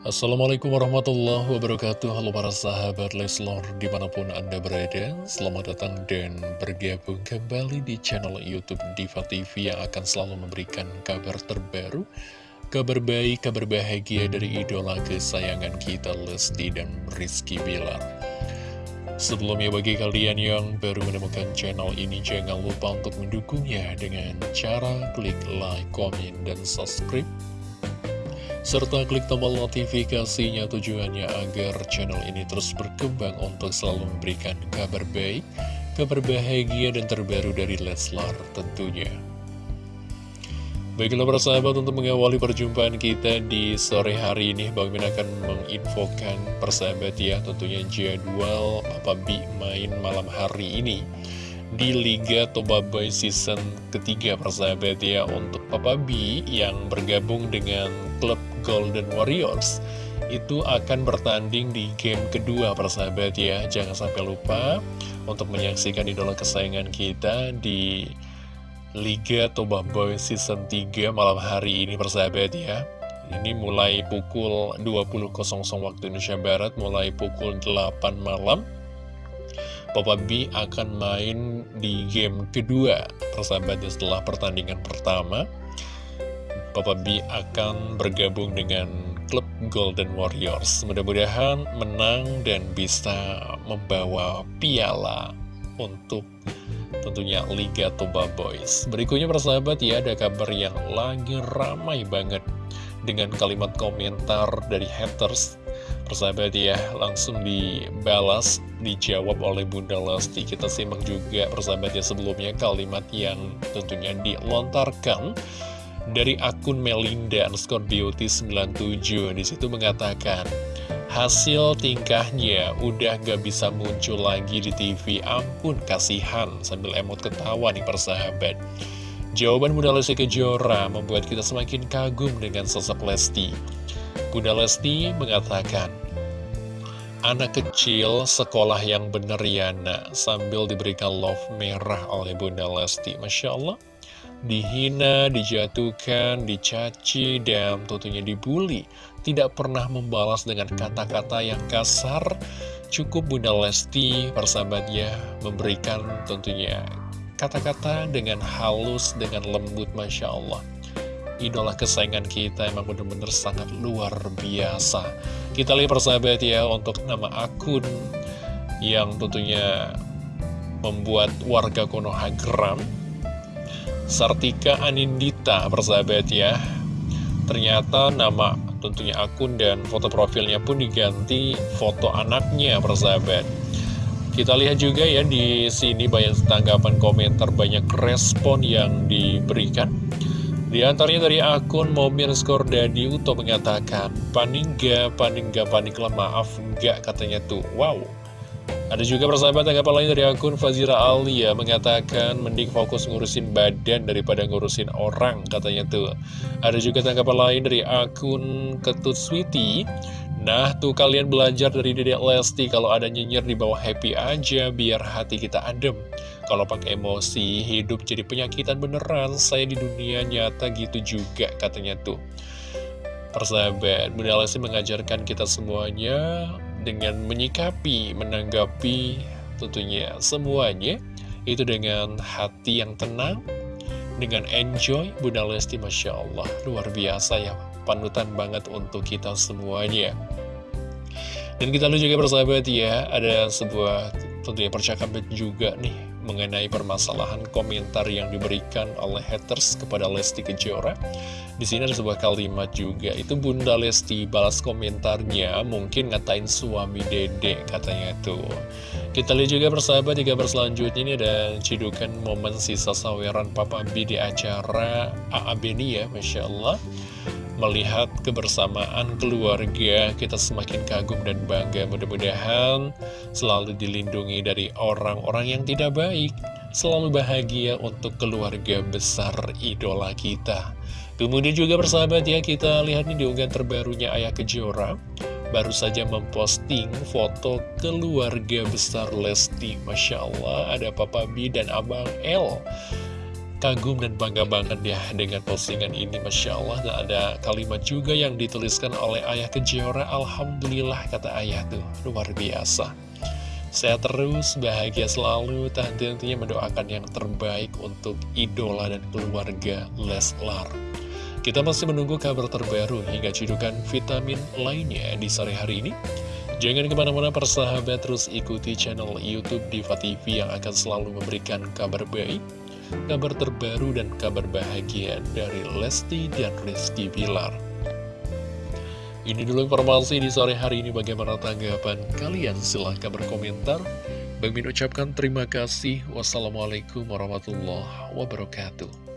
Assalamualaikum warahmatullahi wabarakatuh. Halo para sahabat Leslor di mana pun anda berada Selamat datang dan bergabung kembali di channel Youtube Diva TV Yang akan selalu memberikan kabar terbaru Kabar baik, kabar bahagia dari idola kesayangan kita Lesti dan Rizky Bilar. Sebelumnya bagi kalian yang baru menemukan channel ini Jangan lupa untuk mendukungnya dengan cara klik like, komen, dan subscribe serta klik tombol notifikasinya tujuannya agar channel ini terus berkembang untuk selalu memberikan kabar baik, kabar bahagia dan terbaru dari Leslar tentunya. Baiklah para sahabat untuk mengawali perjumpaan kita di sore hari ini Bang Min akan menginfokan persahabat ya tentunya jadwal Papa B main malam hari ini di Liga Toba Boy season ketiga persahabat ya untuk Papa B yang bergabung dengan klub Golden Warriors. Itu akan bertanding di game kedua persahabat ya jangan sampai lupa untuk menyaksikan idola kesayangan kita di Liga Toba Boy Season 3 malam hari ini persahabat ya ini mulai pukul 20.00 waktu Indonesia Barat mulai pukul 8 malam Papa B akan main di game kedua persahabatnya setelah pertandingan pertama Papa B akan bergabung dengan klub Golden Warriors. Mudah-mudahan menang dan bisa membawa piala untuk tentunya Liga Toba Boys. Berikutnya persahabat ya ada kabar yang lagi ramai banget dengan kalimat komentar dari haters. Persahabat ya langsung dibalas, dijawab oleh Bunda Lesti. Kita simak juga persahabat ya sebelumnya kalimat yang tentunya dilontarkan dari akun Melinda underscore beauty 97 di situ mengatakan hasil tingkahnya udah gak bisa muncul lagi di TV ampun kasihan sambil emot ketawa nih persahabat. Jawaban Bunda Lesti Kejora membuat kita semakin kagum dengan sosok Lesti. Bunda Lesti mengatakan Anak kecil sekolah yang bener ya nak Sambil diberikan love merah oleh Bunda Lesti Masya Allah dihina, dijatuhkan, dicaci, dan tentunya dibully. Tidak pernah membalas dengan kata-kata yang kasar. Cukup Bunda Lesti, persahabatnya, memberikan tentunya kata-kata dengan halus, dengan lembut, Masya Allah. Idola kesayangan kita emang benar-benar sangat luar biasa. Kita lihat persahabat ya untuk nama akun yang tentunya membuat warga Konoha geram Sartika Anindita persahabat ya. Ternyata nama tentunya akun dan foto profilnya pun diganti foto anaknya persahabat. Kita lihat juga ya di sini banyak tanggapan komentar banyak respon yang diberikan di antaranya dari akun mobil skor Dadi Uto mengatakan panik gak, panik gak, panik lah maaf gak katanya tuh wow ada juga persahabat tanggapan lain dari akun Fazira Alia mengatakan mending fokus ngurusin badan daripada ngurusin orang katanya tuh. Ada juga tanggapan lain dari akun Ketut Sweety. Nah tuh kalian belajar dari Dedek Lesti kalau ada nyinyir di bawah happy aja biar hati kita adem. Kalau pakai emosi hidup jadi penyakitan beneran saya di dunia nyata gitu juga katanya tuh. Persahabat, Bunda Lesti mengajarkan kita semuanya dengan menyikapi, menanggapi tentunya semuanya itu dengan hati yang tenang, dengan enjoy, Bunda Lesti Masya Allah, luar biasa ya, panutan banget untuk kita semuanya. Dan kita lihat juga persahabat ya, ada sebuah tentunya percakapan juga nih mengenai permasalahan komentar yang diberikan oleh haters kepada Lesti Kejora. Di sini ada sebuah kalimat juga, itu Bunda Lesti balas komentarnya, mungkin ngatain suami dede katanya tuh. Kita lihat juga persahabat di kabar selanjutnya ini ada cidukan momen sisa saweran Papa B di acara ini ya, Masya Allah. Melihat kebersamaan keluarga, kita semakin kagum dan bangga. Mudah-mudahan selalu dilindungi dari orang-orang yang tidak baik. Selalu bahagia untuk keluarga besar idola kita. Kemudian juga persahabat ya, kita lihat nih di unggahan terbarunya Ayah Kejora. Baru saja memposting foto keluarga besar Lesti. Masya Allah, ada Papa B dan Abang L. kagum dan bangga banget ya dengan postingan ini Masya Allah dan ada kalimat juga yang dituliskan oleh Ayah Kejora Alhamdulillah kata Ayah tuh luar biasa Sehat terus, bahagia selalu, tak henti-hentinya mendoakan yang terbaik untuk idola dan keluarga Leslar. Kita masih menunggu kabar terbaru hingga cidukan vitamin lainnya di sore hari ini. Jangan ke mana-mana persahabat, terus ikuti channel Youtube Diva TV yang akan selalu memberikan kabar baik, kabar terbaru dan kabar bahagia dari Lesti dan Rizky Bilar. Ini dulu informasi di sore hari ini bagaimana tanggapan kalian silahkan berkomentar. Bang Min ucapkan terima kasih. Wassalamualaikum warahmatullahi wabarakatuh.